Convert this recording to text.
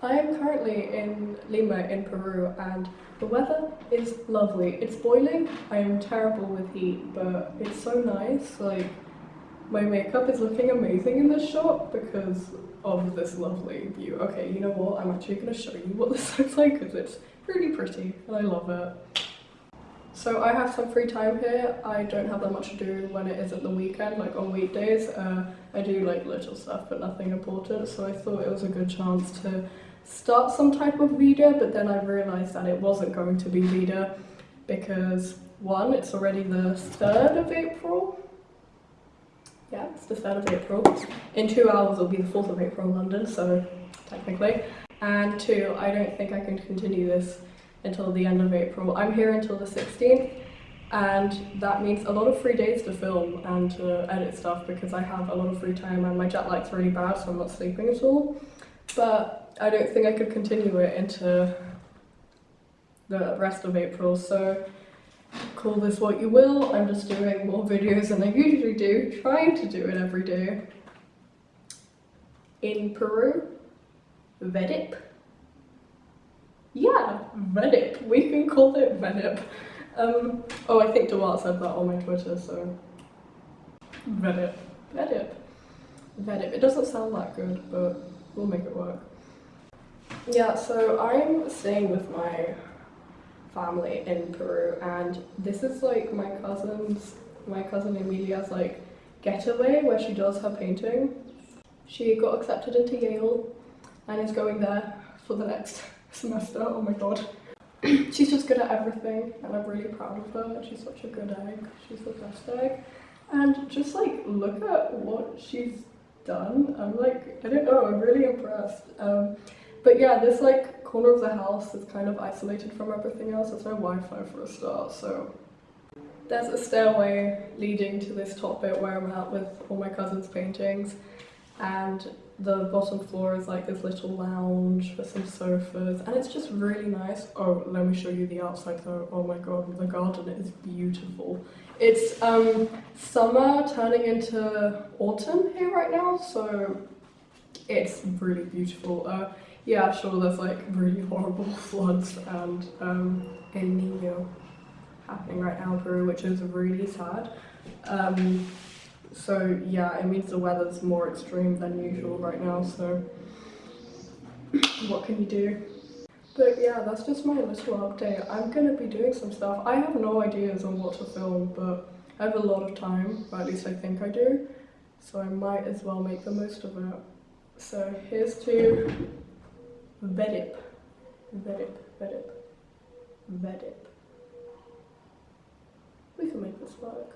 I am currently in Lima in Peru and the weather is lovely. It's boiling, I am terrible with heat but it's so nice like my makeup is looking amazing in this shot because of this lovely view. Okay, you know what, I'm actually going to show you what this looks like because it's really pretty and I love it. So I have some free time here. I don't have that much to do when it isn't the weekend, like on weekdays. Uh, I do like little stuff but nothing important so I thought it was a good chance to start some type of video but then I realised that it wasn't going to be video because one, it's already the 3rd of April. Yeah, it's the 3rd of April. In two hours it'll be the 4th of April in London, so technically. And two, I don't think I can continue this until the end of April. I'm here until the 16th and that means a lot of free days to film and to edit stuff because I have a lot of free time and my jet lag's really bad so I'm not sleeping at all. But I don't think I could continue it into the rest of April so call this what you will, I'm just doing more videos than I usually do, trying to do it every day. In Peru, Vedip. Yeah, Vedip, we can call it Vedip. Um, oh, I think Duarte said that on my Twitter, so... Vedip. Vedip. Vedip. It doesn't sound that good, but we'll make it work. Yeah, so I'm staying with my family in Peru and this is like my cousin's, my cousin Emilia's like getaway where she does her painting. She got accepted into Yale and is going there for the next semester, oh my god. she's just good at everything and I'm really proud of her. She's such a good egg. She's the best egg. And just like look at what she's done. I'm like, I don't know, I'm really impressed. Um, but yeah, this like corner of the house is kind of isolated from everything else. There's no Wi-Fi for a start, so there's a stairway leading to this top bit where I'm at with all my cousin's paintings. And the bottom floor is like this little lounge with some sofas. And it's just really nice. Oh let me show you the outside though. Oh my god the garden is beautiful. It's um summer turning into autumn here right now. So it's really beautiful. Uh yeah sure there's like really horrible floods and um El Nino happening right now in Peru which is really sad um so yeah, it means the weather's more extreme than usual right now, so what can you do? But yeah, that's just my little update. I'm gonna be doing some stuff. I have no ideas on what to film, but I have a lot of time, or at least I think I do. So I might as well make the most of it. So here's to Vedip. Vedip, Vedip, Vedip. We can make this work.